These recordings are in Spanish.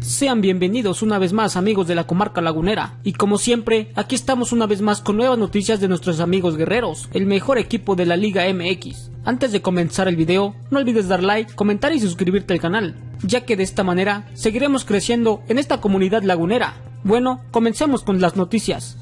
Sean bienvenidos una vez más amigos de la comarca lagunera y como siempre aquí estamos una vez más con nuevas noticias de nuestros amigos guerreros, el mejor equipo de la Liga MX. Antes de comenzar el video no olvides dar like, comentar y suscribirte al canal, ya que de esta manera seguiremos creciendo en esta comunidad lagunera. Bueno, comencemos con las noticias.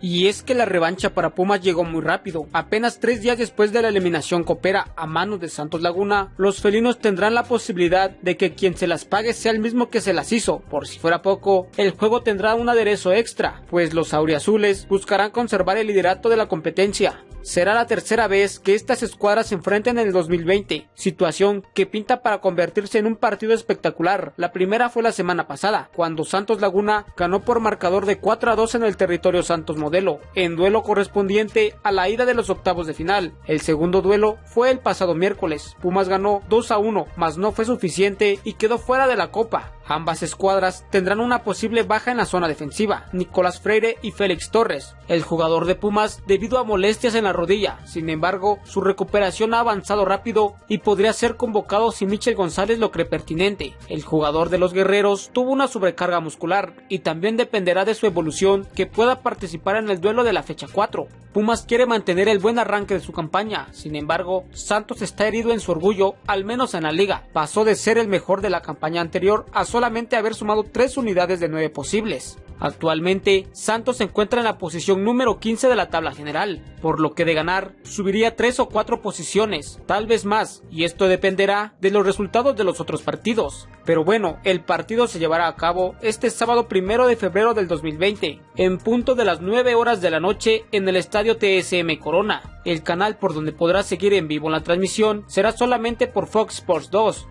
Y es que la revancha para Pumas llegó muy rápido. Apenas tres días después de la eliminación copera a manos de Santos Laguna, los felinos tendrán la posibilidad de que quien se las pague sea el mismo que se las hizo. Por si fuera poco, el juego tendrá un aderezo extra, pues los auriazules buscarán conservar el liderato de la competencia. Será la tercera vez que estas escuadras se enfrenten en el 2020, situación que pinta para convertirse en un partido espectacular. La primera fue la semana pasada, cuando Santos Laguna ganó por marcador de 4 a 2 en el territorio Santos Modelo, en duelo correspondiente a la ida de los octavos de final. El segundo duelo fue el pasado miércoles. Pumas ganó 2 a 1, mas no fue suficiente y quedó fuera de la copa. Ambas escuadras tendrán una posible baja en la zona defensiva, Nicolás Freire y Félix Torres, el jugador de Pumas debido a molestias en la rodilla, sin embargo su recuperación ha avanzado rápido y podría ser convocado si Michel González lo cree pertinente. El jugador de los guerreros tuvo una sobrecarga muscular y también dependerá de su evolución que pueda participar en el duelo de la fecha 4. Pumas quiere mantener el buen arranque de su campaña, sin embargo Santos está herido en su orgullo, al menos en la liga, pasó de ser el mejor de la campaña anterior a solamente haber sumado 3 unidades de 9 posibles. Actualmente, Santos se encuentra en la posición número 15 de la tabla general, por lo que de ganar subiría 3 o 4 posiciones, tal vez más, y esto dependerá de los resultados de los otros partidos. Pero bueno, el partido se llevará a cabo este sábado primero de febrero del 2020, en punto de las 9 horas de la noche en el estadio TSM Corona. El canal por donde podrás seguir en vivo la transmisión será solamente por Fox Sports 2,